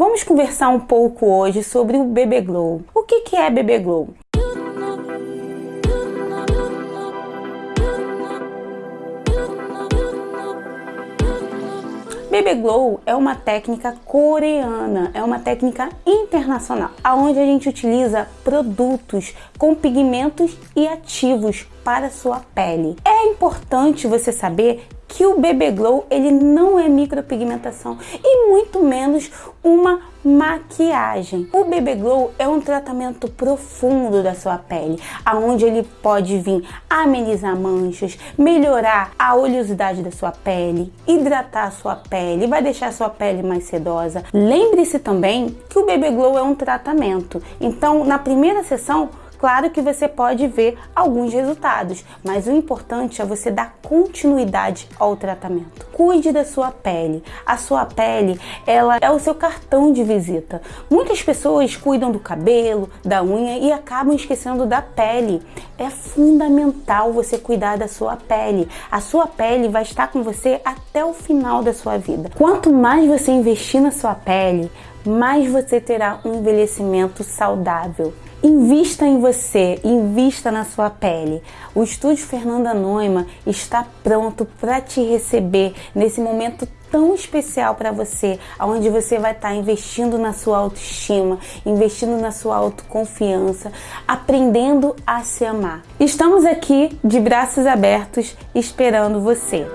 Vamos conversar um pouco hoje sobre o Bebê Glow. O que, que é Bebê Glow? Baby Glow é uma técnica coreana, é uma técnica internacional, aonde a gente utiliza produtos com pigmentos e ativos para sua pele. É importante você saber que o BB Glow ele não é micropigmentação e muito menos uma maquiagem. O BB Glow é um tratamento profundo da sua pele, aonde ele pode vir amenizar manchas, melhorar a oleosidade da sua pele, hidratar a sua pele, vai deixar a sua pele mais sedosa. Lembre-se também que o BB Glow é um tratamento. Então, na primeira sessão, Claro que você pode ver alguns resultados, mas o importante é você dar continuidade ao tratamento. Cuide da sua pele. A sua pele, ela é o seu cartão de visita. Muitas pessoas cuidam do cabelo, da unha e acabam esquecendo da pele. É fundamental você cuidar da sua pele. A sua pele vai estar com você até o final da sua vida. Quanto mais você investir na sua pele, mais você terá um envelhecimento saudável. Invista em você, invista na sua pele. O estúdio Fernanda Noima está pronto para te receber nesse momento tão especial para você, onde você vai estar tá investindo na sua autoestima, investindo na sua autoconfiança, aprendendo a se amar. Estamos aqui de braços abertos esperando você.